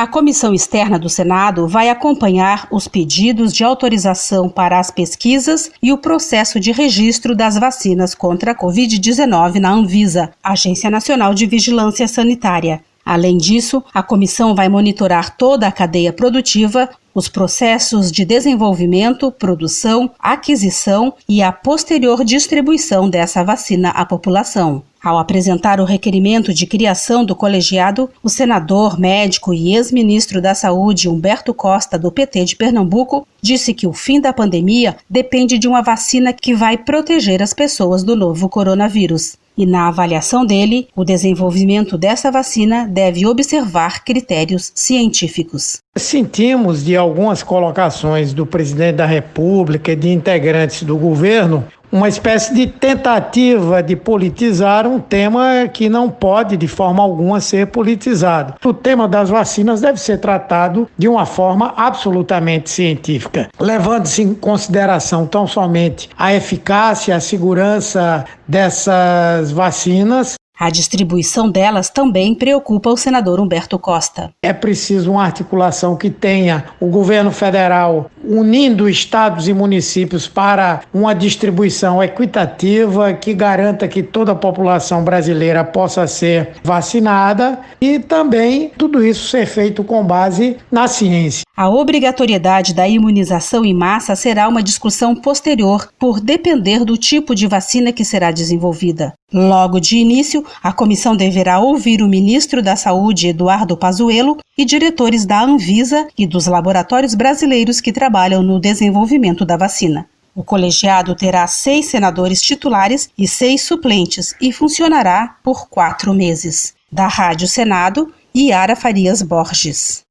A comissão externa do Senado vai acompanhar os pedidos de autorização para as pesquisas e o processo de registro das vacinas contra a Covid-19 na Anvisa, Agência Nacional de Vigilância Sanitária. Além disso, a comissão vai monitorar toda a cadeia produtiva, os processos de desenvolvimento, produção, aquisição e a posterior distribuição dessa vacina à população. Ao apresentar o requerimento de criação do colegiado, o senador, médico e ex-ministro da Saúde Humberto Costa, do PT de Pernambuco, disse que o fim da pandemia depende de uma vacina que vai proteger as pessoas do novo coronavírus. E na avaliação dele, o desenvolvimento dessa vacina deve observar critérios científicos. Sentimos de algumas colocações do presidente da República e de integrantes do governo uma espécie de tentativa de politizar um tema que não pode de forma alguma ser politizado. O tema das vacinas deve ser tratado de uma forma absolutamente científica, levando-se em consideração tão somente a eficácia, a segurança dessas vacinas, a distribuição delas também preocupa o senador Humberto Costa. É preciso uma articulação que tenha o governo federal unindo estados e municípios para uma distribuição equitativa que garanta que toda a população brasileira possa ser vacinada e também tudo isso ser feito com base na ciência. A obrigatoriedade da imunização em massa será uma discussão posterior, por depender do tipo de vacina que será desenvolvida. Logo de início, a comissão deverá ouvir o ministro da Saúde, Eduardo Pazuello, e diretores da Anvisa e dos laboratórios brasileiros que trabalham no desenvolvimento da vacina. O colegiado terá seis senadores titulares e seis suplentes e funcionará por quatro meses. Da Rádio Senado, Yara Farias Borges.